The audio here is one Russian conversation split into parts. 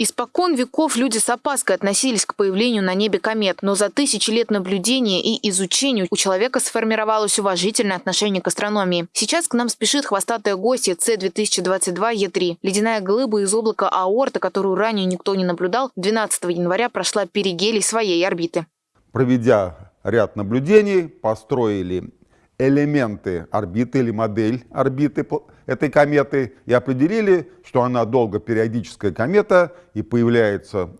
Испокон веков люди с опаской относились к появлению на небе комет, но за тысячи лет наблюдения и изучения у человека сформировалось уважительное отношение к астрономии. Сейчас к нам спешит хвостатая гостья С-2022Е3. Ледяная глыба из облака Аорта, которую ранее никто не наблюдал, 12 января прошла перигелий своей орбиты. Проведя ряд наблюдений, построили элементы орбиты или модель орбиты этой кометы и определили, что она долгопериодическая комета и появляется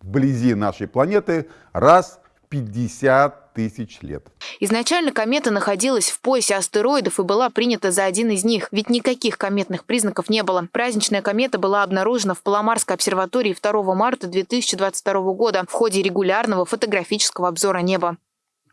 вблизи нашей планеты раз в 50 тысяч лет. Изначально комета находилась в поясе астероидов и была принята за один из них, ведь никаких кометных признаков не было. Праздничная комета была обнаружена в Паломарской обсерватории 2 марта 2022 года в ходе регулярного фотографического обзора неба.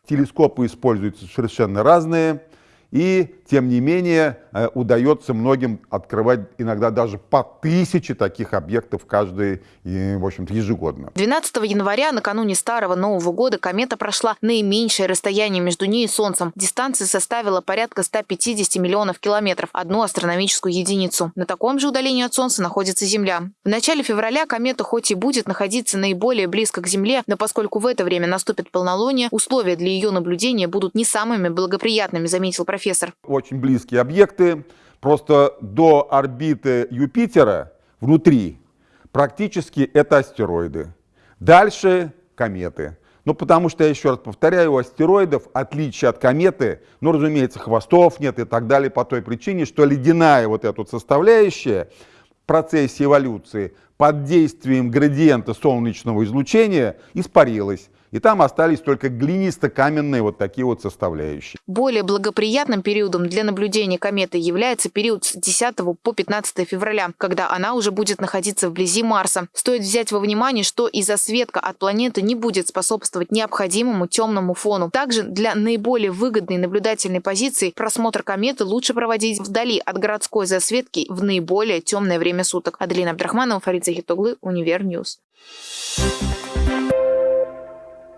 Телескопы используются совершенно разные. И, тем не менее, удается многим открывать иногда даже по тысяче таких объектов каждый, в общем-то, ежегодно. 12 января, накануне Старого Нового года, комета прошла наименьшее расстояние между ней и Солнцем. Дистанция составила порядка 150 миллионов километров, одну астрономическую единицу. На таком же удалении от Солнца находится Земля. В начале февраля комета хоть и будет находиться наиболее близко к Земле, но поскольку в это время наступит полнолуние, условия для ее наблюдения будут не самыми благоприятными, заметил профессор. Очень близкие объекты. Просто до орбиты Юпитера внутри практически это астероиды. Дальше кометы. Ну, потому что, я еще раз повторяю, у астероидов, отличие от кометы, ну, разумеется, хвостов нет и так далее по той причине, что ледяная вот эта вот составляющая в процессе эволюции под действием градиента солнечного излучения испарилась и там остались только глинисто-каменные вот такие вот составляющие. Более благоприятным периодом для наблюдения кометы является период с 10 по 15 февраля, когда она уже будет находиться вблизи Марса. Стоит взять во внимание, что засветка от планеты не будет способствовать необходимому темному фону. Также для наиболее выгодной наблюдательной позиции просмотр кометы лучше проводить вдали от городской засветки в наиболее темное время суток. Аделина Абдрахманова, Фарид Захитоглы, Univer News. Thank